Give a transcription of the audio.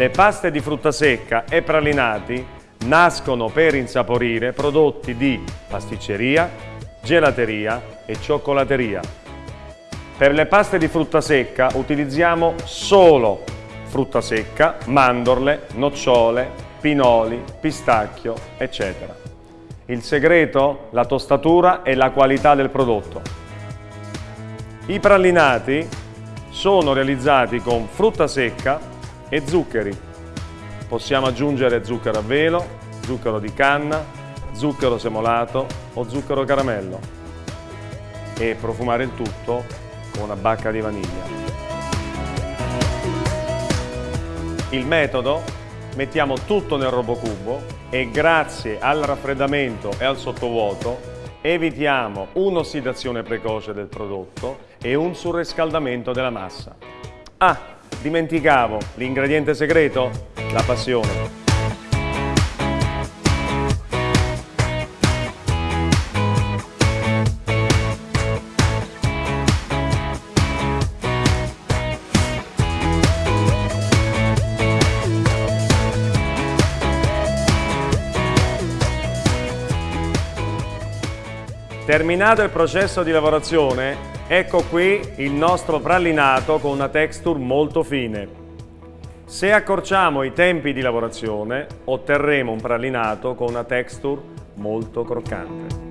Le paste di frutta secca e pralinati nascono per insaporire prodotti di pasticceria, gelateria e cioccolateria. Per le paste di frutta secca utilizziamo solo frutta secca, mandorle, nocciole, pinoli, pistacchio, eccetera. Il segreto? La tostatura e la qualità del prodotto. I pralinati sono realizzati con frutta secca e zuccheri. Possiamo aggiungere zucchero a velo, zucchero di canna, zucchero semolato o zucchero caramello e profumare il tutto con una bacca di vaniglia. Il metodo? Mettiamo tutto nel robocubo e grazie al raffreddamento e al sottovuoto evitiamo un'ossidazione precoce del prodotto e un surriscaldamento della massa. Ah, dimenticavo l'ingrediente segreto? La passione. Terminato il processo di lavorazione, ecco qui il nostro pralinato con una texture molto fine. Se accorciamo i tempi di lavorazione, otterremo un pralinato con una texture molto croccante.